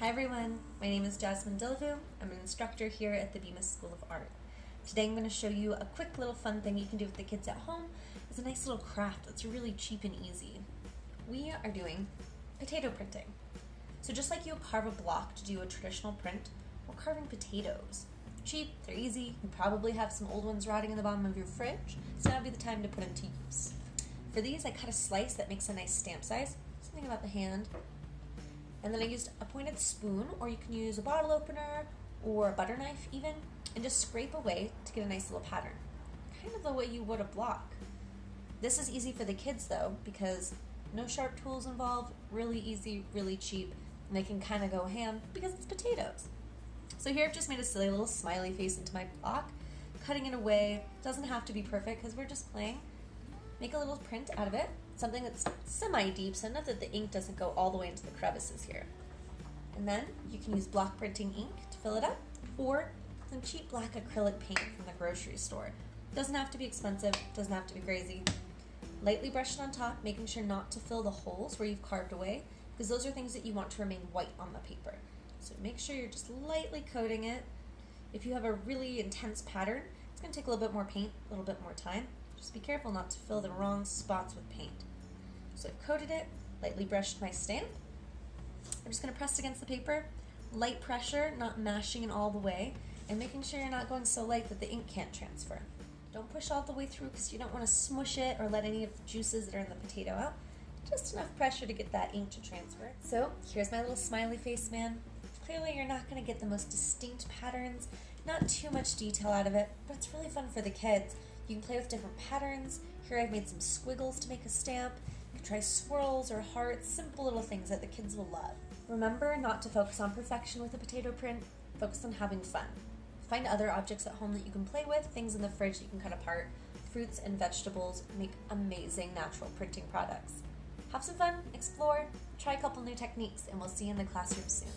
Hi everyone, my name is Jasmine Dillavou. I'm an instructor here at the Bemis School of Art. Today I'm going to show you a quick little fun thing you can do with the kids at home. It's a nice little craft that's really cheap and easy. We are doing potato printing. So just like you carve a block to do a traditional print, we're carving potatoes. Cheap, they're easy, you probably have some old ones rotting in the bottom of your fridge, so now would be the time to put them to use. For these I cut a slice that makes a nice stamp size, something about the hand, and then I used a pointed spoon, or you can use a bottle opener or a butter knife even, and just scrape away to get a nice little pattern. Kind of the way you would a block. This is easy for the kids though, because no sharp tools involved, really easy, really cheap, and they can kind of go ham because it's potatoes. So here I've just made a silly little smiley face into my block, cutting it away. Doesn't have to be perfect because we're just playing. Make a little print out of it, something that's semi-deep, so enough that the ink doesn't go all the way into the crevices here. And then you can use block printing ink to fill it up, or some cheap black acrylic paint from the grocery store. Doesn't have to be expensive, doesn't have to be crazy. Lightly brush it on top, making sure not to fill the holes where you've carved away, because those are things that you want to remain white on the paper. So make sure you're just lightly coating it. If you have a really intense pattern, it's going to take a little bit more paint, a little bit more time. Just be careful not to fill the wrong spots with paint. So I've coated it, lightly brushed my stamp. I'm just going to press against the paper, light pressure, not mashing it all the way, and making sure you're not going so light that the ink can't transfer. Don't push all the way through because you don't want to smush it or let any of the juices that are in the potato out. Just enough pressure to get that ink to transfer. So here's my little smiley face man. Clearly you're not going to get the most distinct patterns, not too much detail out of it, but it's really fun for the kids. You can play with different patterns. Here I've made some squiggles to make a stamp. You can try swirls or hearts, simple little things that the kids will love. Remember not to focus on perfection with a potato print, focus on having fun. Find other objects at home that you can play with, things in the fridge that you can cut apart. Fruits and vegetables make amazing natural printing products. Have some fun, explore, try a couple new techniques, and we'll see you in the classroom soon.